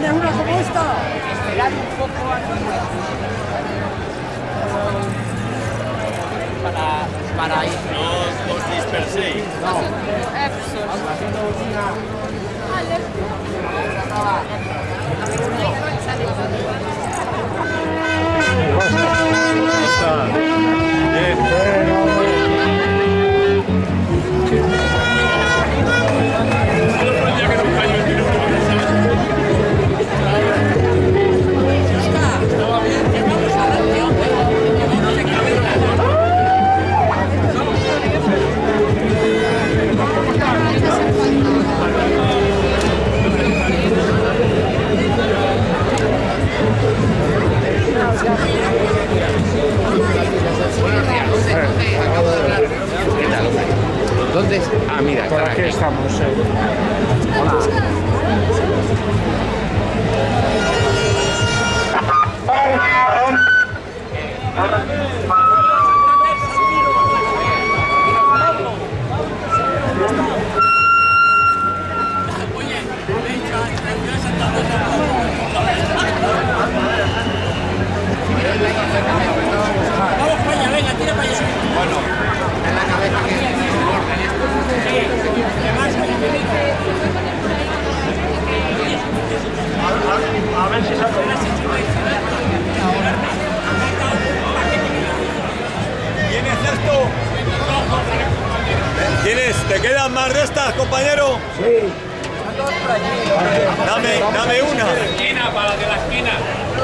¿Tienes una como esta? Esperar un poco para, para ir. No os disperséis. ¿Dónde estamos. eh. A ¿Te quedan más de estas, compañero? Sí. Dame, dame una. Esquina, para de la esquina.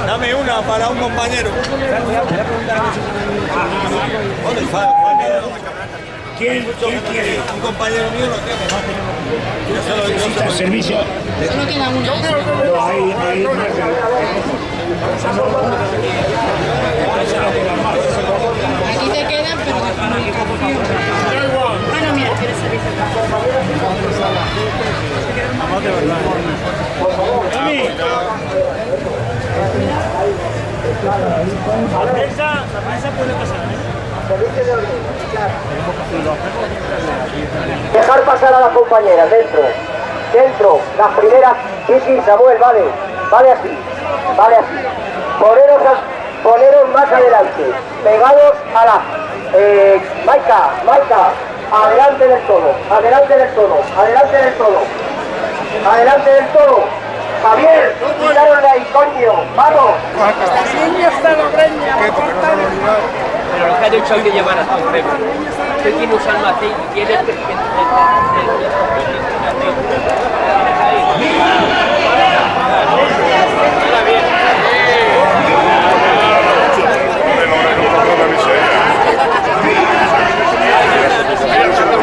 Dame una para un compañero. ¿Dónde está? ¿Quién, quién quiere? Un compañero mío lo tiene. Yo se lo digo. ¿Necesita servicio? Solo queda una. No, ahí, ahí no Aquí te quedan, pero puede pasar. Dejar pasar a las compañeras, dentro. Dentro, las primeras. Sí, sí, Samuel, vale. Vale así. Vale así. Poneros, a- poneros más adelante. Pegados a la. Eh, Maika, Maika. Adelante del todo. Adelante del todo. Adelante del todo. Adelante del todo. Javier, de ahí, coño. Vamos. Pero lo que ha dicho hay que llevar a todo el Usted tiene usando aceite, tiene el, el,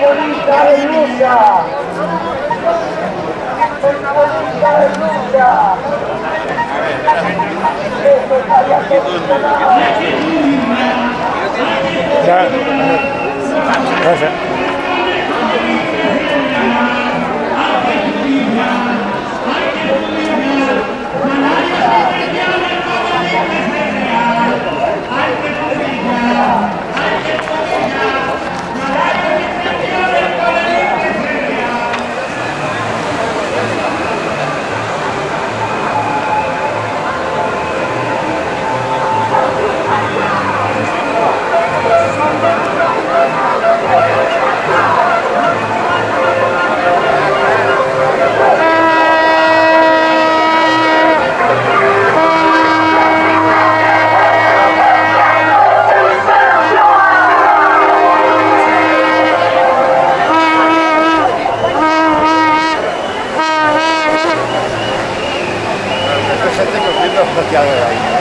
bonita blusa. Una bonita blusa. Ya. Gracias. Hay que Chơi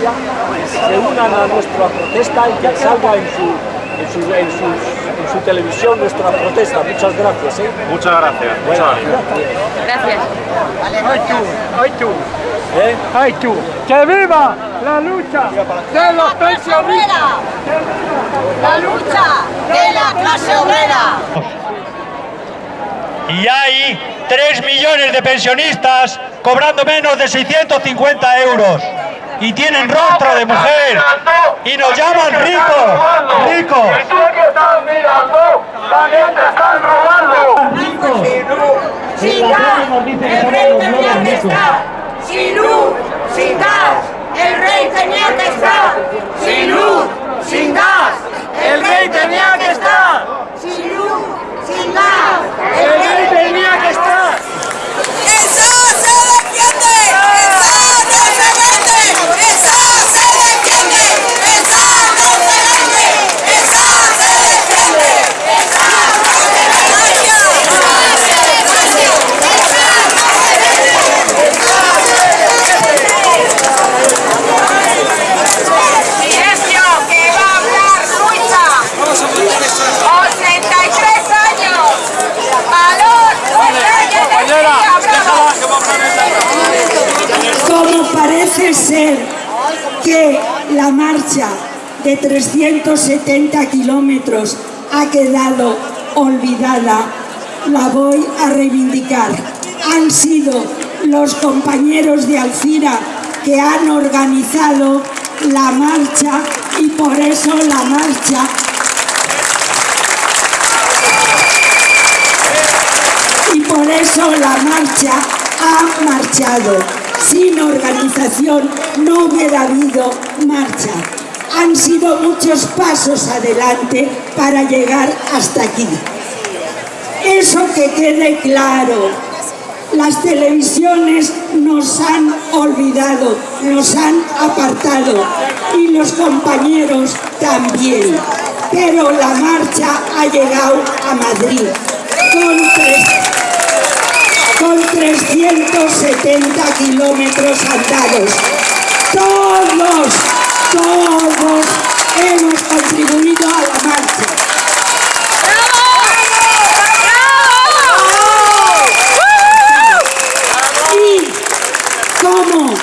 estaría solucionado. Ya. Gracias. protesta y que salga en su, en su, en su televisión nuestra protesta. Muchas gracias. ¿eh? Muchas gracias. Bueno, Gracias. ¡Ay tú! ¡Ay tú! ¿eh? ¡Ay tú! ¡Que viva la lucha de los pensionistas! La lucha de la clase obrera. Y hay 3 millones de pensionistas cobrando menos de 650 euros y tienen rostro de mujer y nos llaman ricos, ricos. Sin gas, el rey tenía que estar. Sin luz, sin gas, el rey tenía que estar. Sin luz, sin gas, el rey tenía que estar. Sin luz, sin gas, el rey tenía que estar. ¡Esa se defiende! ¡Esa no se vende! ¡Esa se defiende! ¡Esa no se vende! ¡Esa se defiende! ¡Esa no se vende! Silencio, que va a hablar Ruiza. 83 años. Valor, Como parece ser marcha de 370 kilómetros ha quedado olvidada, la voy a reivindicar. Han sido los compañeros de Alcira que han organizado la marcha y por eso la marcha y por eso la marcha ha marchado. Sin organización no hubiera habido marcha. Han sido muchos pasos adelante para llegar hasta aquí. Eso que quede claro. Las televisiones nos han olvidado, nos han apartado y los compañeros también. Pero la marcha ha llegado a Madrid con 370 kilómetros andados. Todos, todos hemos contribuido a la marcha. Y como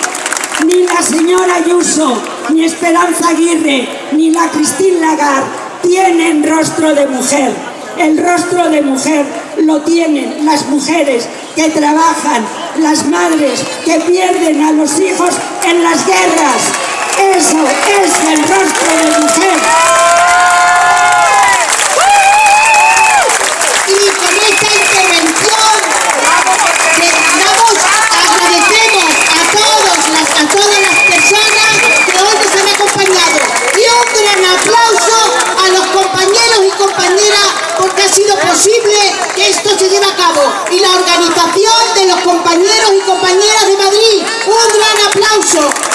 ni la señora Ayuso, ni Esperanza Aguirre, ni la Cristín Lagarde tienen rostro de mujer. El rostro de mujer lo tienen las mujeres que trabajan, las madres que pierden a los hijos en las guerras. Eso es el rostro de mujer. Y con esta intervención terminamos. Agradecemos a, todos las, a todas las personas que hoy nos han acompañado. Y un gran aplauso a los compañeros y compañeras porque ha sido posible que esto se lleve a cabo. Y la organización